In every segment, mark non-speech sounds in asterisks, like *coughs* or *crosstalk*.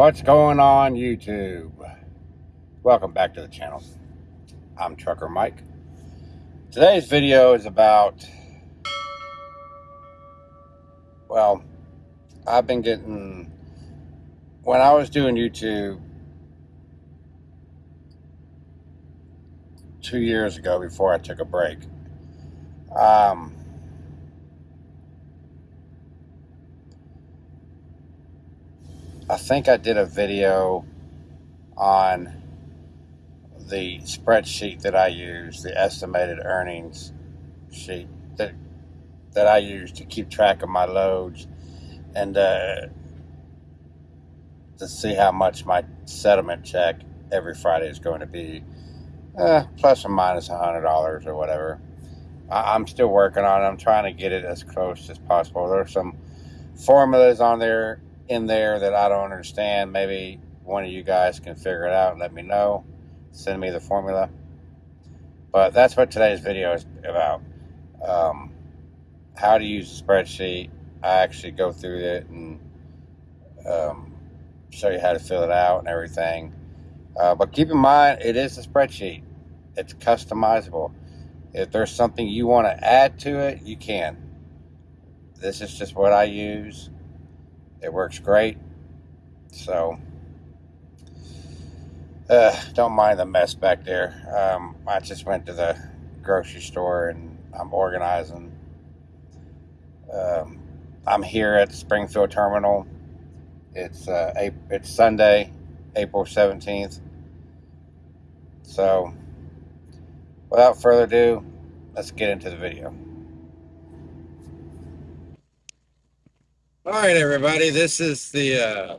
What's going on YouTube? Welcome back to the channel. I'm Trucker Mike. Today's video is about, well, I've been getting, when I was doing YouTube two years ago before I took a break, um, I think I did a video on the spreadsheet that I use, the estimated earnings sheet that that I use to keep track of my loads and uh, to see how much my settlement check every Friday is going to be, uh, plus or minus a hundred dollars or whatever. I, I'm still working on it. I'm trying to get it as close as possible. There's some formulas on there in there that I don't understand. Maybe one of you guys can figure it out and let me know. Send me the formula. But that's what today's video is about. Um, how to use a spreadsheet. I actually go through it and um, show you how to fill it out and everything. Uh, but keep in mind, it is a spreadsheet. It's customizable. If there's something you want to add to it, you can. This is just what I use. It works great. So, uh, don't mind the mess back there. Um, I just went to the grocery store and I'm organizing. Um, I'm here at Springfield Terminal. It's uh, it's Sunday, April 17th. So, without further ado, let's get into the video. All right, everybody. This is the uh,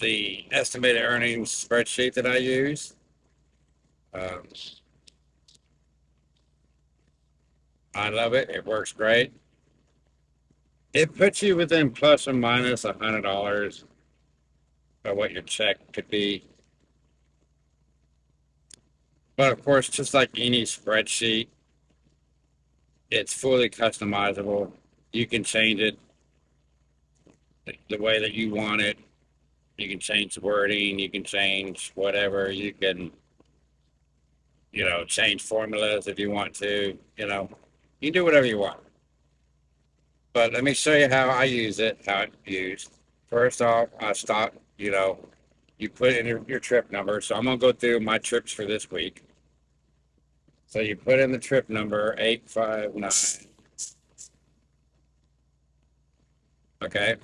the estimated earnings spreadsheet that I use. Um, I love it. It works great. It puts you within plus or minus a hundred dollars of what your check could be. But of course, just like any spreadsheet, it's fully customizable you can change it the way that you want it. You can change the wording, you can change whatever, you can, you know, change formulas if you want to, you know, you can do whatever you want. But let me show you how I use it, how it's used. First off, I stop, you know, you put in your, your trip number. So I'm going to go through my trips for this week. So you put in the trip number 859 Okay.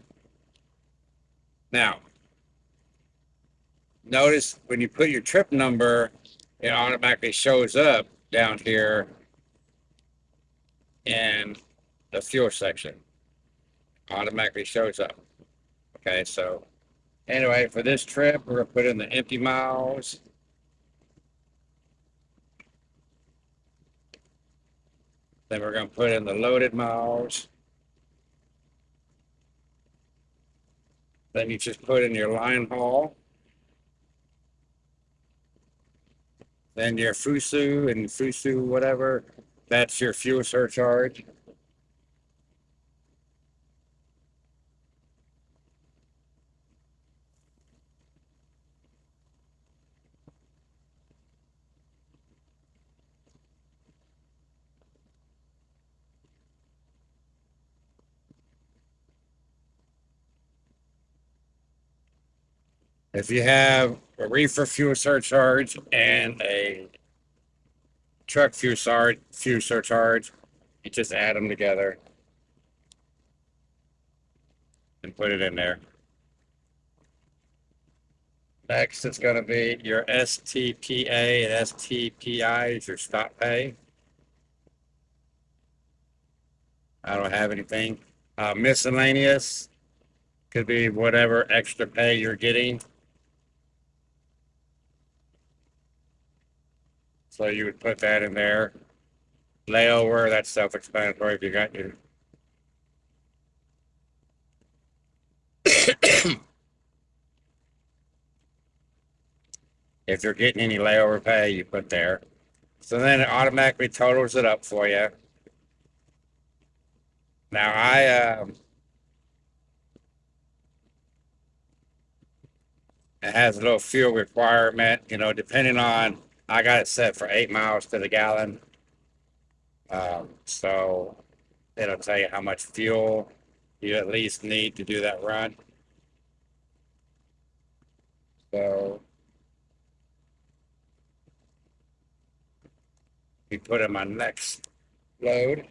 Now, notice when you put your trip number, it automatically shows up down here in the fuel section. Automatically shows up. Okay, so anyway, for this trip, we're gonna put in the empty miles. Then we're gonna put in the loaded miles. Then you just put in your line haul. Then your FUSU and FUSU whatever, that's your fuel surcharge. If you have a reefer fuel surcharge and a truck fuel, surcharge, fuel surcharge, you just add them together and put it in there. Next, it's going to be your STPA and STPI is your stop pay. I don't have anything. Uh, miscellaneous could be whatever extra pay you're getting. So you would put that in there. Layover, that's self-explanatory if you got your. *coughs* if you're getting any layover pay, you put there. So then it automatically totals it up for you. Now I, um, It has a little fuel requirement, you know, depending on, I got it set for eight miles to the gallon. Um, so it'll tell you how much fuel you at least need to do that run. So we put in my next load.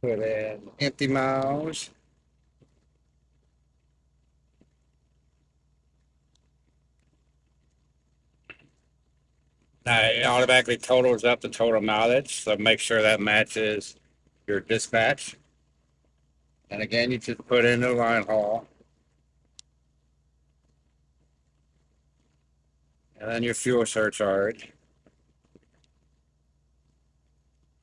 Put in empty miles. Now it automatically totals up the total mileage, so make sure that matches your dispatch. And again, you just put in the line haul. And then your fuel surcharge.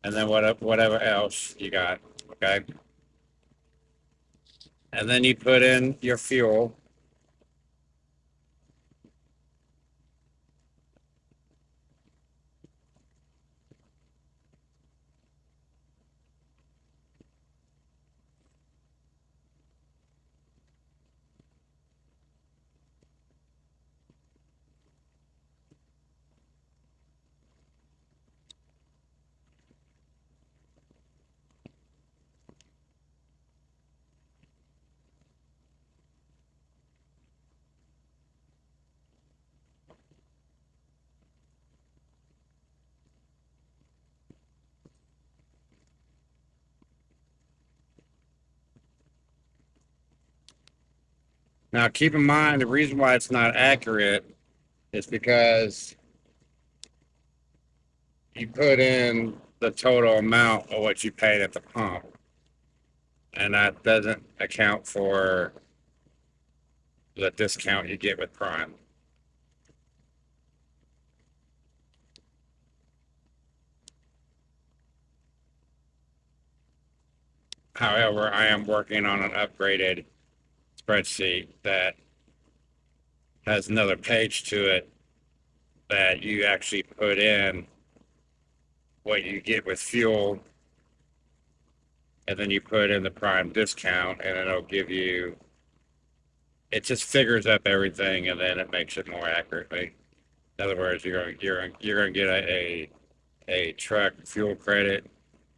And then whatever, whatever else you got, okay? And then you put in your fuel. Now, keep in mind, the reason why it's not accurate is because you put in the total amount of what you paid at the pump. And that doesn't account for the discount you get with Prime. However, I am working on an upgraded spreadsheet that has another page to it that you actually put in what you get with fuel. And then you put in the prime discount and it'll give you, it just figures up everything and then it makes it more accurately. In other words, you're going, you're, you're gonna get a, a, a truck fuel credit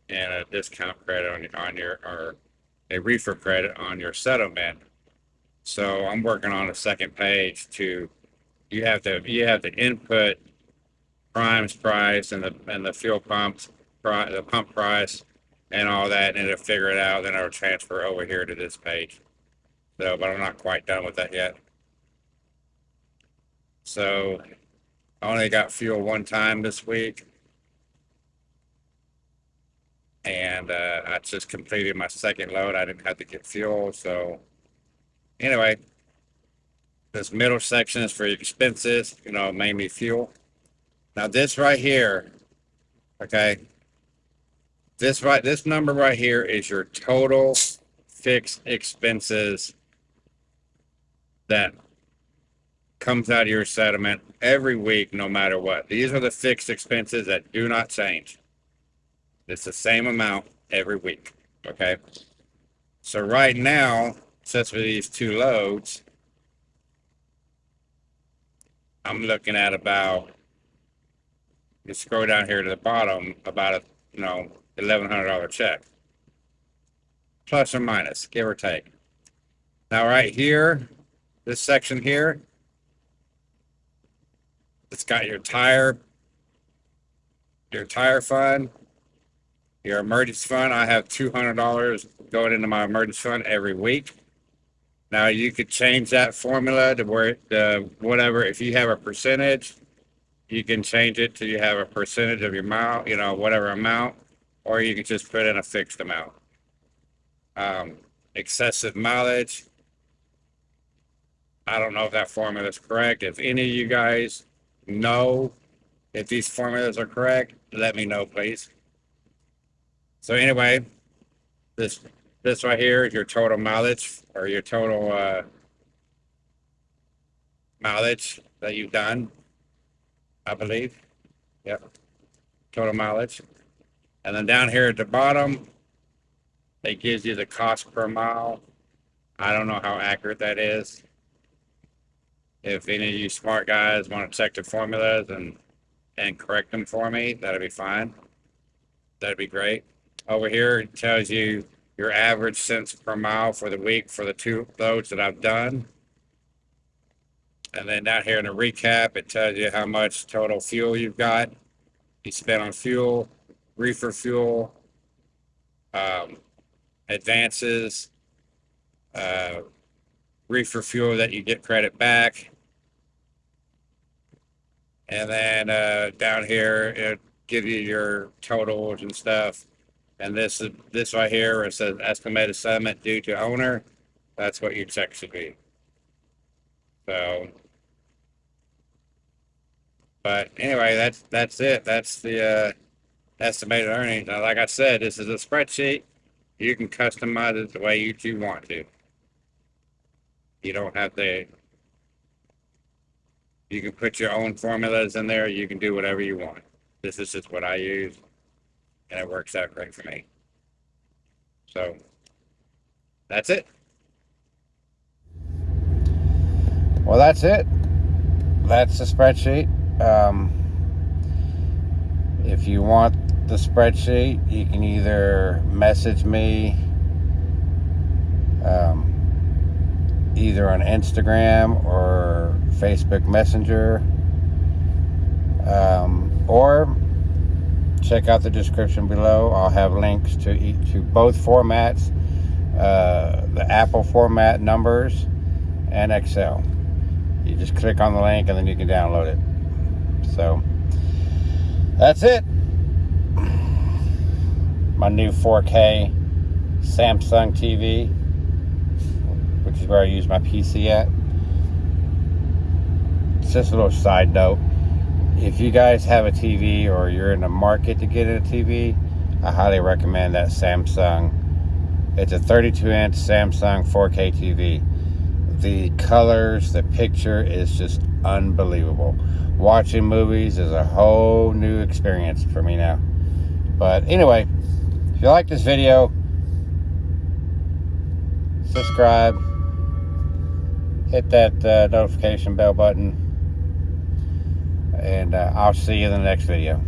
and a discount credit on, your on your, or a reefer credit on your settlement. So I'm working on a second page to, you have to, you have to input Prime's price and the, and the fuel pumps, the pump price and all that, and it'll figure it out, then it'll transfer over here to this page. So, but I'm not quite done with that yet. So I only got fuel one time this week. And, uh, I just completed my second load. I didn't have to get fuel, so anyway. This middle section is for expenses, you know, mainly fuel. Now this right here, okay? This right, this number right here is your total fixed expenses that comes out of your settlement every week, no matter what. These are the fixed expenses that do not change. It's the same amount every week, okay? So right now, since for these two loads, I'm looking at about, you scroll down here to the bottom, about a, you know, eleven hundred dollar check. Plus or minus, give or take. Now, right here, this section here, it's got your tire, your tire fund, your emergency fund. I have two hundred dollars going into my emergency fund every week. Now you could change that formula to where whatever. If you have a percentage, you can change it to you have a percentage of your mile, you know, whatever amount, or you can just put in a fixed amount. Um, excessive mileage. I don't know if that formula is correct. If any of you guys know if these formulas are correct, let me know, please. So anyway, this this right here is your total mileage or your total uh, mileage that you've done, I believe. Yep. Total mileage. And then down here at the bottom, it gives you the cost per mile. I don't know how accurate that is. If any of you smart guys want to check the formulas and and correct them for me, that'd be fine. That'd be great. Over here, it tells you your average cents per mile for the week for the two loads that I've done. And then down here in the recap, it tells you how much total fuel you've got. You spent on fuel, reefer fuel, um, advances, uh, reefer fuel that you get credit back. And then uh, down here, it gives you your totals and stuff. And this is this right here, it says estimated settlement due to owner. That's what your check should be. So, but anyway, that's that's it. That's the uh, estimated earnings. Now, like I said, this is a spreadsheet. You can customize it the way you two want to. You don't have to. You can put your own formulas in there. You can do whatever you want. This is just what I use, and it works out great for me. So that's it. Well, that's it. That's the spreadsheet. Um, if you want the spreadsheet, you can either message me um, either on Instagram or Facebook Messenger, um, or check out the description below. I'll have links to to both formats, uh, the Apple format numbers and Excel. You just click on the link and then you can download it. So that's it. My new 4K Samsung TV, which is where I use my PC at. It's just a little side note. If you guys have a TV or you're in the market to get a TV, I highly recommend that Samsung. It's a 32 inch Samsung 4K TV the colors, the picture is just unbelievable. Watching movies is a whole new experience for me now. But anyway, if you like this video, subscribe, hit that uh, notification bell button, and uh, I'll see you in the next video.